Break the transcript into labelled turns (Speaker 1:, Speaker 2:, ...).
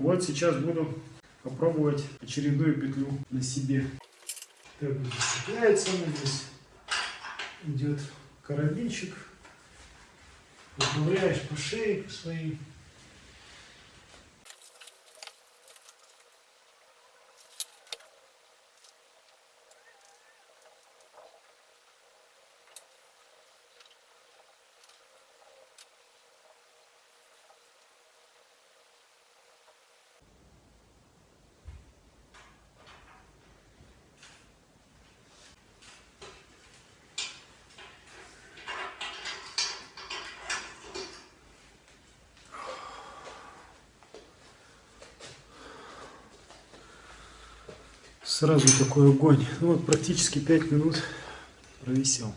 Speaker 1: Вот сейчас буду попробовать очередную петлю на себе. Так, зацепляется она здесь. Идет карабинчик. Управляешь по шее по своей. Сразу такой огонь. Ну вот практически 5 минут провисел.